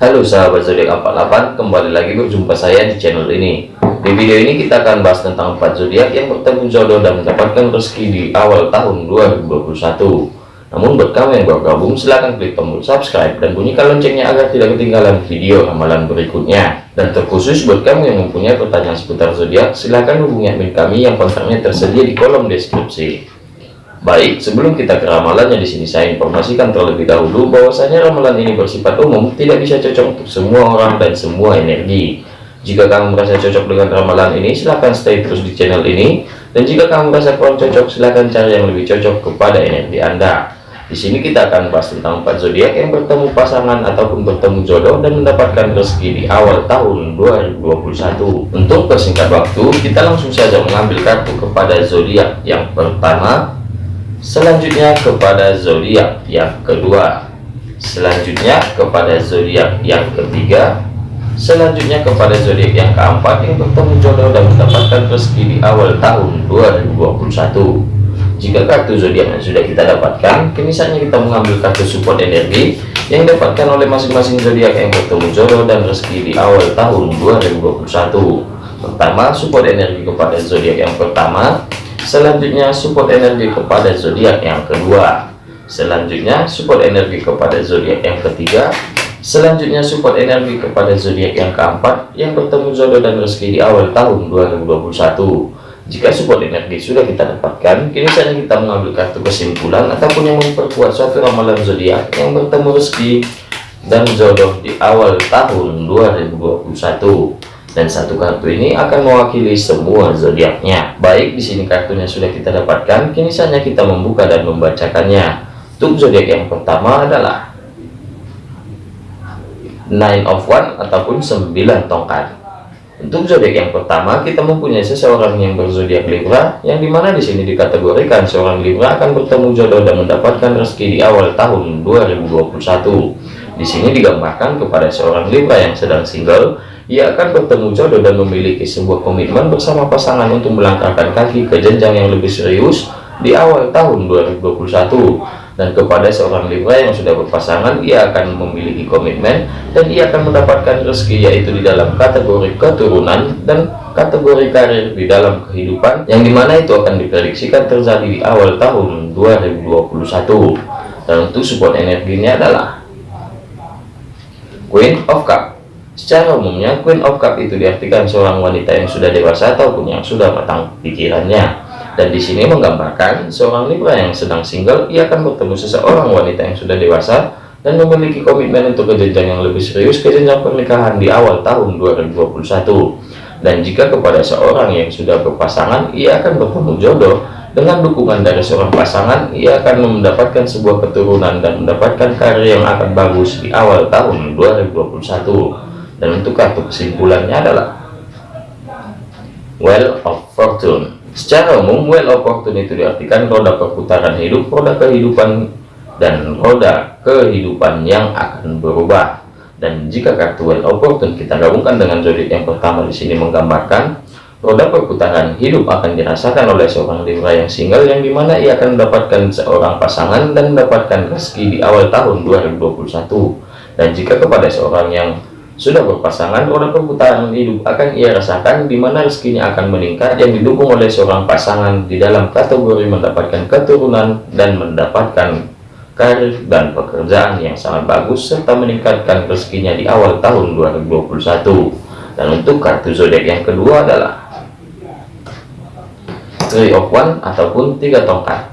Halo sahabat zodiak 48, kembali lagi berjumpa saya di channel ini. Di video ini kita akan bahas tentang 4 zodiak yang bertemu jodoh dan mendapatkan rezeki di awal tahun 2021. Namun buat kamu yang baru gabung silahkan klik tombol subscribe dan bunyikan loncengnya agar tidak ketinggalan video ramalan berikutnya. Dan terkhusus buat kamu yang mempunyai pertanyaan seputar zodiak silahkan hubungi admin kami yang kontaknya tersedia di kolom deskripsi. Baik, sebelum kita ke ramalannya di sini saya informasikan terlebih dahulu bahwasanya ramalan ini bersifat umum, tidak bisa cocok untuk semua orang dan semua energi. Jika kamu merasa cocok dengan ramalan ini, silahkan stay terus di channel ini. Dan jika kamu merasa kurang cocok, silahkan cari yang lebih cocok kepada energi Anda. Di sini kita akan bahas tentang empat zodiak yang bertemu pasangan ataupun bertemu jodoh dan mendapatkan rezeki di awal tahun 2021. Untuk persingkat waktu, kita langsung saja mengambil kartu kepada zodiak yang pertama, selanjutnya kepada zodiak yang kedua, selanjutnya kepada zodiak yang ketiga, selanjutnya kepada zodiak yang keempat yang bertemu jodoh dan mendapatkan rezeki di awal tahun 2021 jika kartu zodiak yang sudah kita dapatkan kini saatnya kita mengambil kartu support energi yang didapatkan oleh masing-masing zodiak yang bertemu jodoh dan rezeki di awal tahun 2021 pertama support energi kepada zodiak yang pertama selanjutnya support energi kepada zodiak yang kedua. Selanjutnya support energi kepada zodiak yang ketiga. Selanjutnya support energi kepada zodiak yang keempat yang bertemu jodoh dan rezeki di awal tahun 2021 jika support energi sudah kita dapatkan, kini saatnya kita mengambil kartu kesimpulan ataupun yang memperkuat suatu ramalan zodiak yang bertemu rezeki dan jodoh di awal tahun 2021. Dan satu kartu ini akan mewakili semua zodiaknya. Baik, di sini kartunya sudah kita dapatkan, kini saatnya kita membuka dan membacakannya. Untuk zodiak yang pertama adalah Nine of One ataupun 9 tongkat. Untuk zodiak yang pertama, kita mempunyai seseorang yang berzodiak Libra, yang di mana di sini dikategorikan seorang Libra akan bertemu jodoh dan mendapatkan rezeki di awal tahun 2021. Di sini digambarkan kepada seorang Libra yang sedang single, ia akan bertemu jodoh dan memiliki sebuah komitmen bersama pasangan untuk melangkahkan kaki ke jenjang yang lebih serius di awal tahun 2021 dan kepada seorang Libra yang sudah berpasangan ia akan memiliki komitmen dan ia akan mendapatkan rezeki yaitu di dalam kategori keturunan dan kategori karir di dalam kehidupan yang di mana itu akan diprediksikan terjadi di awal tahun 2021 dan untuk support energinya adalah Queen of Cup secara umumnya Queen of Cup itu diartikan seorang wanita yang sudah dewasa ataupun yang sudah matang pikirannya dan di sini menggambarkan seorang Libra yang sedang single, ia akan bertemu seseorang wanita yang sudah dewasa dan memiliki komitmen untuk ke jenjang yang lebih serius ke jenjang pernikahan di awal tahun 2021. Dan jika kepada seorang yang sudah berpasangan, ia akan bertemu jodoh dengan dukungan dari seorang pasangan, ia akan mendapatkan sebuah keturunan dan mendapatkan karir yang akan bagus di awal tahun 2021. Dan untuk kartu kesimpulannya adalah Well of Fortune. Secara umum, well opportunity diartikan roda perputaran hidup, roda kehidupan, dan roda kehidupan yang akan berubah. Dan jika kartu well opportune kita gabungkan dengan zodiak yang pertama di sini menggambarkan roda perputaran hidup akan dirasakan oleh seorang Libra yang single yang di mana ia akan mendapatkan seorang pasangan dan mendapatkan rezeki di awal tahun 2021. Dan jika kepada seorang yang sudah berpasangan, roda perputaran hidup akan ia rasakan di mana rezekinya akan meningkat yang didukung oleh seorang pasangan di dalam kategori mendapatkan keturunan dan mendapatkan karir dan pekerjaan yang sangat bagus serta meningkatkan rezekinya di awal tahun 2021. Dan untuk kartu zodiak yang kedua adalah Three of One ataupun tiga tongkat.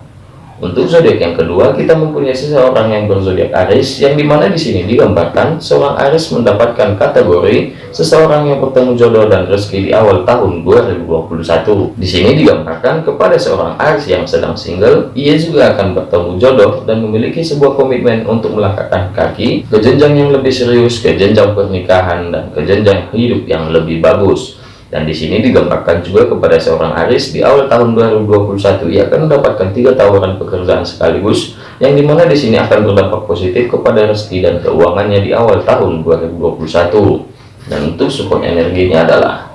Untuk zodiak yang kedua, kita mempunyai seseorang yang berzodiak Aries, yang di mana di sini digambarkan seorang Aries mendapatkan kategori seseorang yang bertemu jodoh dan rezeki di awal tahun 2021. Di sini digambarkan kepada seorang Aries yang sedang single, ia juga akan bertemu jodoh dan memiliki sebuah komitmen untuk melangkahkan kaki ke jenjang yang lebih serius, ke jenjang pernikahan dan ke jenjang hidup yang lebih bagus. Dan di sini digambarkan juga kepada seorang Aris di awal tahun 2021 ia akan mendapatkan tiga tawaran pekerjaan sekaligus yang di mana di sini akan berdampak positif kepada rezeki dan keuangannya di awal tahun 2021. Dan untuk support energinya adalah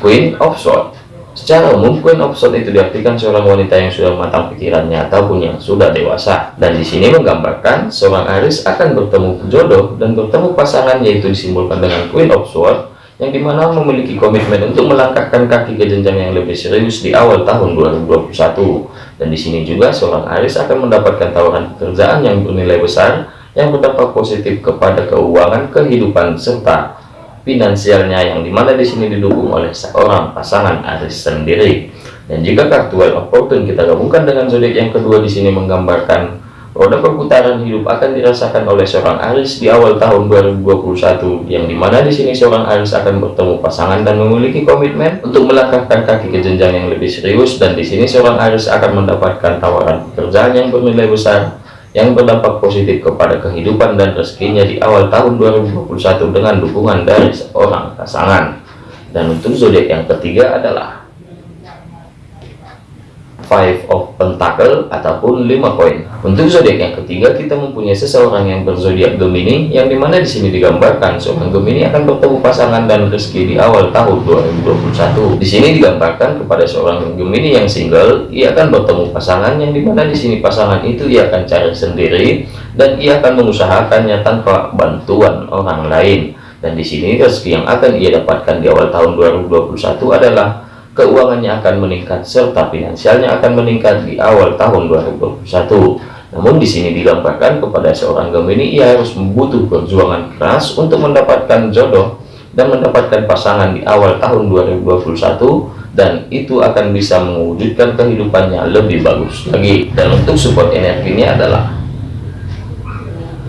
Queen of Swords. Secara umum, Queen of Swords itu diartikan seorang wanita yang sudah matang pikirannya ataupun yang sudah dewasa. Dan di sini menggambarkan seorang Aris akan bertemu jodoh dan bertemu pasangan yaitu disimbolkan dengan Queen of Swords yang di mana memiliki komitmen untuk melangkahkan kaki ke jenjang yang lebih serius di awal tahun 2021. Dan di sini juga seorang Aris akan mendapatkan tawaran pekerjaan yang bernilai besar yang berdampak positif kepada keuangan, kehidupan, serta finansialnya yang di mana di sini didukung oleh seorang pasangan Aris sendiri. Dan jika kartu Well of Fortune kita gabungkan dengan zodiak yang kedua di sini menggambarkan roda perputaran hidup akan dirasakan oleh seorang Aris di awal tahun 2021 yang di mana di sini seorang Aris akan bertemu pasangan dan memiliki komitmen untuk melangkahkan kaki ke jenjang yang lebih serius dan di sini seorang Aris akan mendapatkan tawaran pekerjaan yang bernilai besar yang berdampak positif kepada kehidupan dan rezekinya di awal tahun 2021 dengan dukungan dari seorang pasangan. Dan untuk zodiak yang ketiga adalah five of pentacle ataupun lima koin. Untuk zodiak yang ketiga kita mempunyai seseorang yang berzodiak Gemini yang di mana di sini digambarkan seorang Gemini akan bertemu pasangan dan rezeki di awal tahun 2021 di sini digambarkan kepada seorang Gemini yang single ia akan bertemu pasangan yang di mana di sini pasangan itu ia akan cari sendiri dan ia akan mengusahakannya tanpa bantuan orang lain. Dan di sini rezeki yang akan ia dapatkan di awal tahun 2021 adalah keuangannya akan meningkat serta finansialnya akan meningkat di awal tahun 2021. Namun di sini digambarkan kepada seorang Gemini ia harus membutuh perjuangan keras untuk mendapatkan jodoh dan mendapatkan pasangan di awal tahun 2021 dan itu akan bisa mewujudkan kehidupannya lebih bagus lagi. Dan untuk support energinya adalah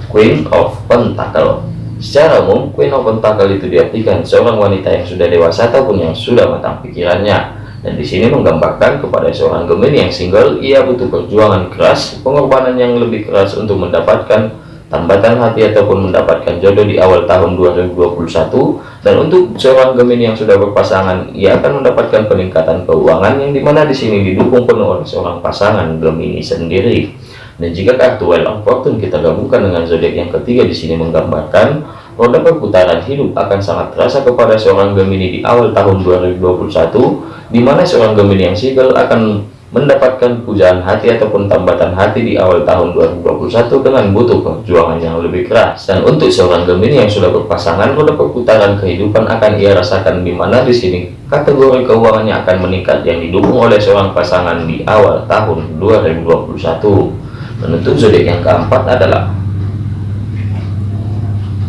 Queen of Pentacle Secara umum, Queen of Pentacle itu diartikan seorang wanita yang sudah dewasa ataupun yang sudah matang pikirannya. Dan di sini menggambarkan kepada seorang Gemini yang single, ia butuh perjuangan keras, pengorbanan yang lebih keras untuk mendapatkan tambatan hati ataupun mendapatkan jodoh di awal tahun 2021. Dan untuk seorang Gemini yang sudah berpasangan, ia akan mendapatkan peningkatan keuangan yang di mana di sini didukung penuh oleh seorang pasangan Gemini sendiri. Dan jika kartu Well of Fortune kita gabungkan dengan zodiak yang ketiga di sini menggambarkan roda perputaran hidup akan sangat terasa kepada seorang Gemini di awal tahun 2021 di mana seorang Gemini yang single akan mendapatkan pujaan hati ataupun tambatan hati di awal tahun 2021 dengan butuh perjuangan yang lebih keras. Dan untuk seorang Gemini yang sudah berpasangan roda perputaran kehidupan akan ia rasakan di mana di sini kategori keuangannya akan meningkat yang didukung oleh seorang pasangan di awal tahun 2021 Menutup zodiak yang keempat adalah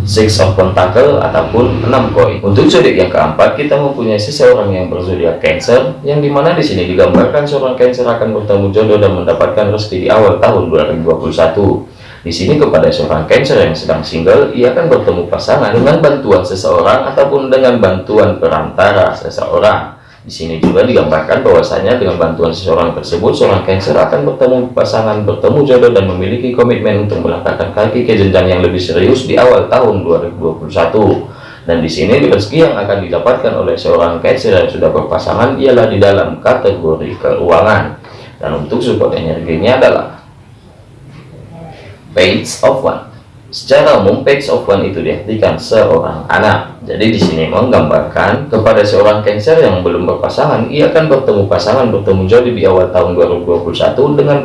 Six of Pentacle ataupun enam koin. Untuk zodiak yang keempat kita mempunyai seseorang yang berzodiak Cancer, yang di mana di sini digambarkan seorang Cancer akan bertemu jodoh dan mendapatkan rezeki di awal tahun 2021. Di sini kepada seorang Cancer yang sedang single, ia akan bertemu pasangan dengan bantuan seseorang ataupun dengan bantuan perantara seseorang. Di sini juga digambarkan bahwasanya dengan bantuan seseorang tersebut, seorang Cancer akan bertemu pasangan, bertemu jodoh dan memiliki komitmen untuk melangkahkan kaki ke jenjang yang lebih serius di awal tahun 2021. Dan di sini rezeki yang akan didapatkan oleh seorang Cancer yang sudah berpasangan ialah di dalam kategori keuangan. Dan untuk support energinya adalah Page of One. Secara umum, page of one itu diartikan seorang anak. Jadi di sini menggambarkan kepada seorang Cancer yang belum berpasangan, ia akan bertemu pasangan, bertemu jodoh di awal tahun 2021 dengan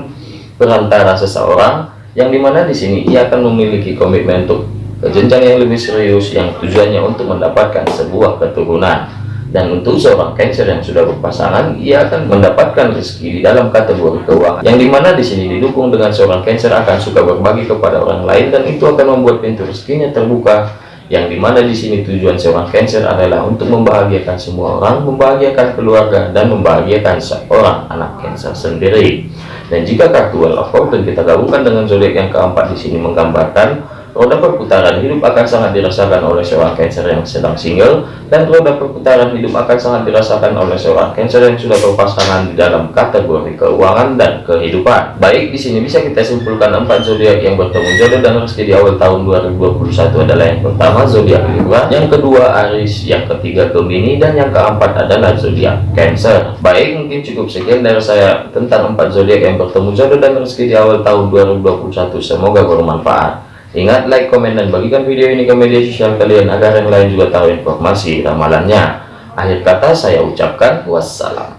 perantara seseorang yang di mana di sini ia akan memiliki komitmen untuk jenjang yang lebih serius yang tujuannya untuk mendapatkan sebuah keturunan dan untuk seorang Cancer yang sudah berpasangan ia akan mendapatkan rezeki di dalam kategori keuangan. Yang di mana di sini didukung dengan seorang Cancer akan suka berbagi kepada orang lain dan itu akan membuat pintu rezekinya terbuka. Yang di mana di sini tujuan seorang Cancer adalah untuk membahagiakan semua orang membahagiakan keluarga dan membahagiakan seorang anak Cancer sendiri. Dan jika kartu Well of Fortune kita gabungkan dengan zodiak yang keempat di sini menggambarkan roda perputaran hidup akan sangat dirasakan oleh seorang Cancer yang sedang single dan roda perputaran hidup akan sangat dirasakan oleh seorang Cancer yang sudah berpasangan di dalam kategori keuangan dan kehidupan. Baik, di sini bisa kita simpulkan empat zodiak yang bertemu jodoh dan rezeki di awal tahun 2021 adalah yang pertama zodiak Libra, yang kedua Aries, yang ketiga Gemini dan yang keempat adalah zodiak Cancer. Baik, mungkin cukup sekian dari saya tentang empat zodiak yang bertemu jodoh dan rezeki di awal tahun 2021. Semoga bermanfaat. Ingat like, komen, dan bagikan video ini ke media sosial kalian agar yang lain juga tahu informasi ramalannya. Akhir kata saya ucapkan wassalam.